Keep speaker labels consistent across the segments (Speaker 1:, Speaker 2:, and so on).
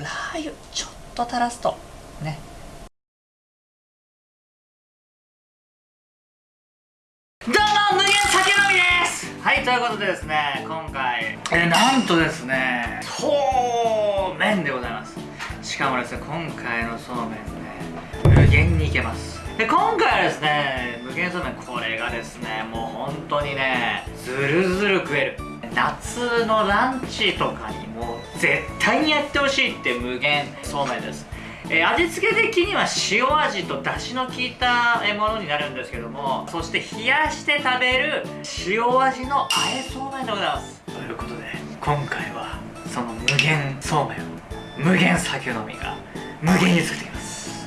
Speaker 1: ラー油ちょっと垂らすと。ね。どうも無限酒飲みです。はいということでですね今回えなんとですねそうめんでございます。しかもですね今回のそうめんね無限にいけます。で今回はですね無限そうめんこれがですねもう本当にねずるずる食える。夏のランチとかにも絶対にやってほしいって無限そうめんです。えー、味付け的には塩味と出汁の効いたものになるんですけどもそして冷やして食べる塩味のあえそうめんでございます。ということで今回はその無限そうめんを無限酒飲みが無限に作っていきます。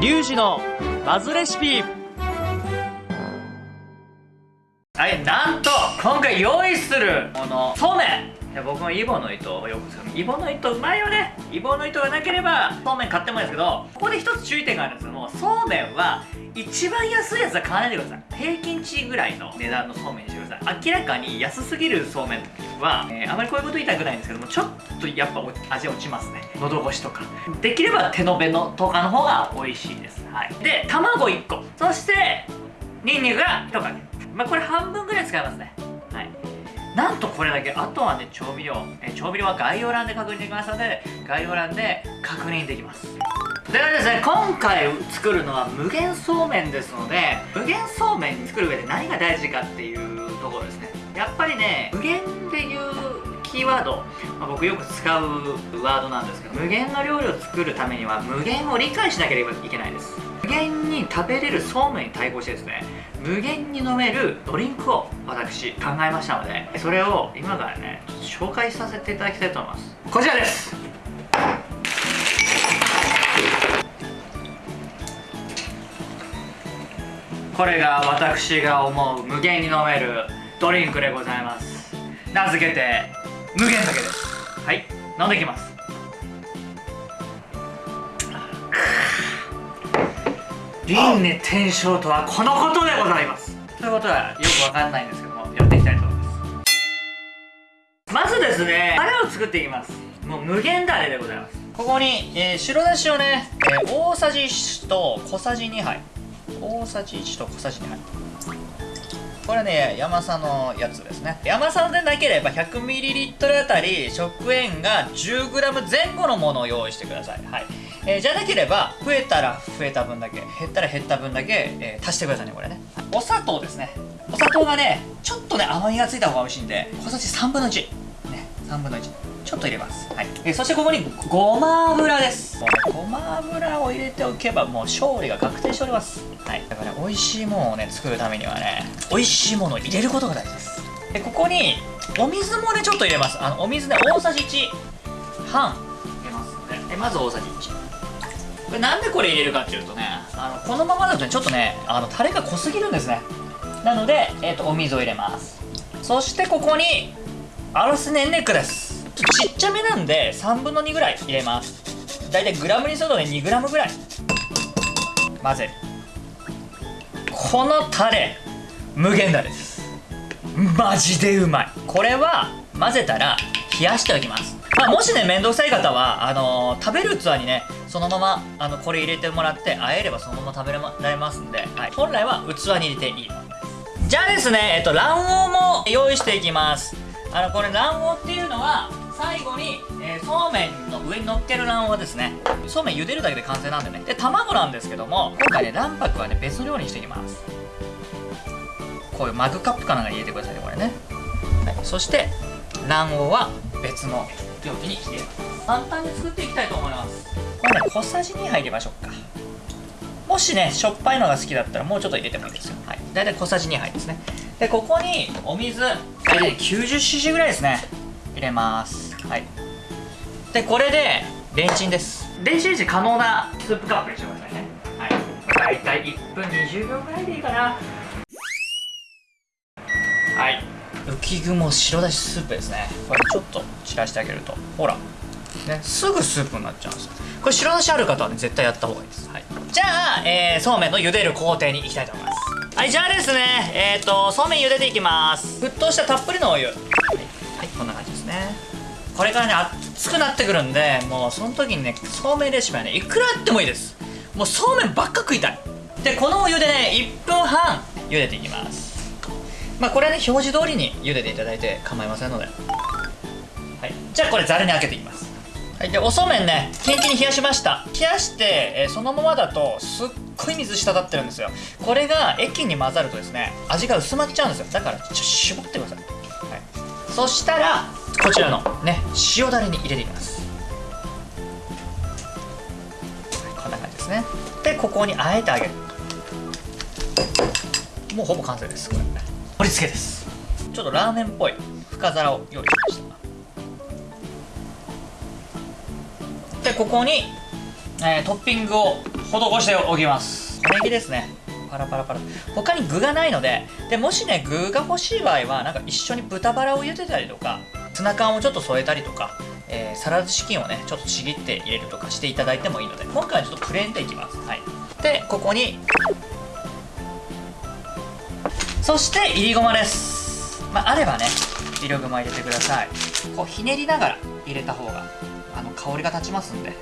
Speaker 2: リュウジのバズレシピ。
Speaker 1: いなんと今回用意するものそうめん。僕もイボの糸をよく使う。イボの糸うまいよね。イボの糸がなければそうめん買ってもいいですけどここで一つ注意点があるんですけどもそうめんは一番安いやつは買わないでください。平均値ぐらいの値段のそうめんにしてください。明らかに安すぎるそうめんは、えー、あまりこういうこと言いたくないんですけどもちょっとやっぱ味落ちますね。喉越しとか。できれば手延べのとかの方が美味しいです。はい。で卵1個。そしてニンニクが1かけ。まあこれ半分ぐらい使いますね。はい。なんとこれだけあとはね調味料。え調味料は概要欄で確認できますので概要欄で確認できます。ではですね今回作るのは無限そうめんですので無限そうめん作る上で何が大事かっていうところですね。やっぱりね無限っていうキーワード、まあ、僕よく使うワードなんですけど無限の料理を作るためには無限を理解しなければいけないです。無限に食べれるそうめんに対抗してですね無限に飲めるドリンクを私考えましたのでそれを今からね紹介させていただきたいと思います。こちらです。これが私が思う無限に飲めるドリンクでございます。名付けて無限酒です。はい。飲んできます。輪廻転生とはこのことでございます。ということはよくわかんないんですけどもやっていきたいと思います。まずですねタレを作っていきます。もう無限ダレでございます。ここに、えー、白だしをね、えー、大さじ1と小さじ2杯。大さじ1と小さじ2杯。これね山佐のやつですね。山佐でなければ 100ml あたり食塩が 10g 前後のものを用意してください。はい。えー、じゃなければ増えたら増えた分だけ減ったら減った分だけ、えー、足してくださいねこれね。お砂糖ですね。お砂糖がねちょっとね甘みがついた方が美味しいんで小さじ3分の1ね3分の1ちょっと入れます、はい。えー、そしてここにごま油です。ごま油を入れておけばもう勝利が確定しております。はい。だからね美味しいものをね作るためにはね美味しいものを入れることが大事です。でここにお水もねちょっと入れます。あのお水ね大さじ1半入れますんで。まず大さじ1これなんでこれ入れるかっていうとねあのこのままだとねちょっとねあのタレが濃すぎるんですね。なので、えーと、お水を入れます。そしてここにアルスネンネックです。ちっちゃめなんで3分の2ぐらい入れます。だいたいグラムにするとね 2g ぐらい。混ぜる。このタレ無限だです。マジでうまい。これは混ぜたら冷やしておきます。まあ、もしね面倒くさい方はあのー、食べる器にねそのままあのこれ入れてもらってあえればそのまま食べられますんで、はい、本来は器に入れていいじゃあですねえっと卵黄も用意していきます。あのこれ卵黄っていうのは最後に、えー、そうめんの上に乗っける卵黄ですね。そうめん茹でるだけで完成なんでね。で卵なんですけども今回ね卵白はね別の料理にしていきます。こういうマグカップかなんか入れてくださいねこれね、はい、そして卵黄は別の容器に入れます簡単に作っていきたいと思います。これね小さじ2杯入れましょうか。もしねしょっぱいのが好きだったらもうちょっと入れてもいいですよ。はい。大体小さじ2杯ですね。でここにお水大体 90cc ぐらいですね。入れます。はい。でこれでレンチンです。電子レンジ可能なスープカップにしてくださいね。はい。大体1分20秒ぐらいでいいかな。はい浮雲白だしスープですね。これちょっと散らしてあげると。ほら。ね。すぐスープになっちゃうんですよ。これ白だしある方はね絶対やった方がいいです、はい、じゃあ、えー、そうめんの茹でる工程に行きたいと思います。はいじゃあですね。えっ、ー、とそうめん茹でていきます。沸騰したたっぷりのお湯、はい、はいこんな感じですね。これからね熱くなってくるんでもうその時にねそうめんレシピはねいくらあってもいいです。もうそうめんばっか食いたい。でこのお湯でね1分半茹でていきます。まあこれはね表示通りに茹でていただいて構いませんので。はい。じゃあこれざるにあけていきます。はい。でおそうめんねキンキンに冷やしました。冷やして、えーそのままだとすっごい水滴ってるんですよ。これが液に混ざるとですね味が薄まっちゃうんですよ。だからちょっと絞ってください、はい、そしたらこちらのね塩だれに入れていきます。はい。こんな感じですね。でここにあえてあげる。もうほぼ完成ですこれ。り付けです。ちょっとラーメンっぽい。深皿を用意しました。でここに、えートッピングを施しておきます。小ネギですね。パラパラパラ。他に具がないのででもしね具が欲しい場合はなんか一緒に豚バラを茹でたりとかツナ缶をちょっと添えたりとか、えーサラダチキンをねちょっとちぎって入れるとかしていただいてもいいので今回はちょっとプレーンでいきます。はい。でここにそしていりごまです。まああればねいりごま入れてください。こうひねりながら入れた方があの香りが立ちますんで。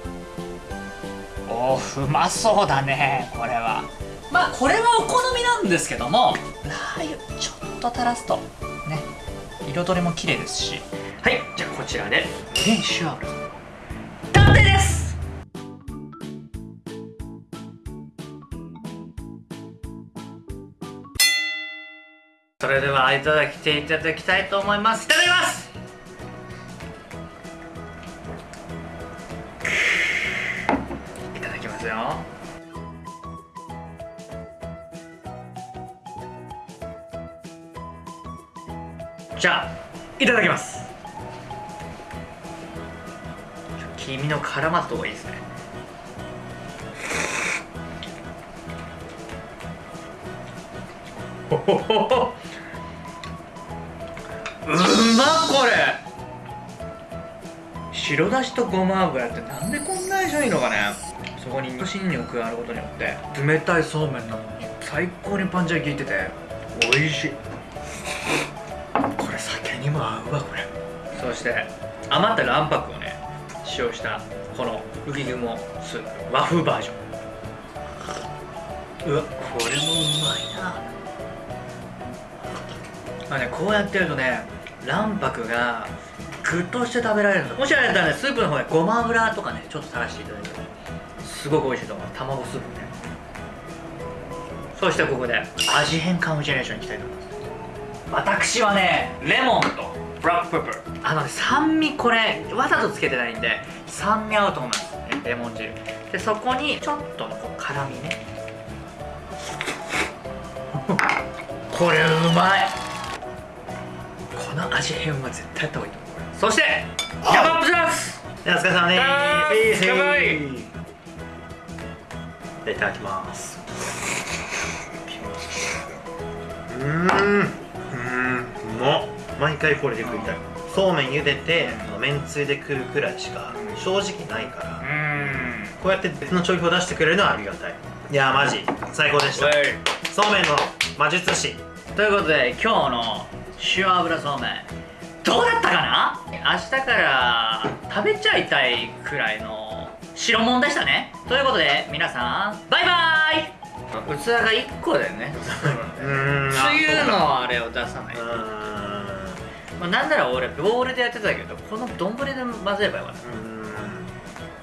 Speaker 1: おーうまそうだねこれは。まあこれはお好みなんですけどもラー油ちょっと垂らすとね彩りも綺麗ですし。はいじゃあこちらで。無限塩油。完成ですれではいただきていただきたいと思います。いただきます。いただきますよ。じゃあいただきます。黄身の絡まった方がいいですね。ほほほほうまこれ。白だしとごま油ってなんでこんな相性いいのかね。そこに味噌新入加わることによって。冷たいそうめんなのに最高にパンチが効いてて美味しい。これ酒にも合うわこれ。そして余った卵白をね使用したこの浮雲スープ和風バージョン。うわこれもうまいな。まあねこうやってるとね卵白がぐっとして食べられるんですもしあれだったらねスープの方でごま油とかねちょっと垂らしていただいてすごく美味しいと思う。卵スープね。そしてここで味変カムジェネーションいきたいと思います。私はねレモンとブラックペッパーあのね酸味これわざとつけてないんで酸味合うと思います。レモン汁。でそこにちょっとのこう辛みね。これうまい。この味変は絶対やった方がいいと思う。そしてヤバップします
Speaker 3: お疲れ様で
Speaker 1: あー
Speaker 3: す。
Speaker 1: 乾杯
Speaker 3: いただきます。うーん、うーん、うまっ。毎回これで食いたい。そうめん。茹でて、めん。つゆで食うくらいしか正直ないから、
Speaker 1: うーん。
Speaker 3: こうやって別の調理法を出してくれるのはありがたい。いやー、マジ、最高でした。そうめん。の魔術師。
Speaker 1: ということで今日の塩油そうめん。どうだったかな？明日から食べちゃいたいくらいの白物でしたね。ということで皆さんバイバイ！器が1個でね。
Speaker 3: うーん、
Speaker 1: つゆのあれを出さないう
Speaker 3: ーん。
Speaker 1: まあ、なんなら俺ボウルでやってたけどこの丼で混ぜればよかった。
Speaker 3: う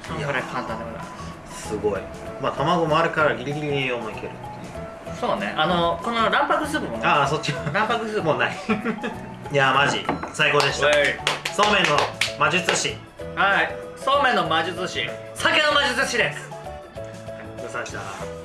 Speaker 1: そのぐらい簡単でござい。ます
Speaker 3: ーんすごい。まあ、卵もあるからギリギリ栄養もいける。
Speaker 1: そうねあのこの卵白スープもね
Speaker 3: ああ、そっち。
Speaker 1: 卵白スープ
Speaker 3: もうない。いやー、マジ、最高でした。そうめんの魔術師。
Speaker 1: はいそうめんの魔術師酒の魔術師です
Speaker 3: うさした。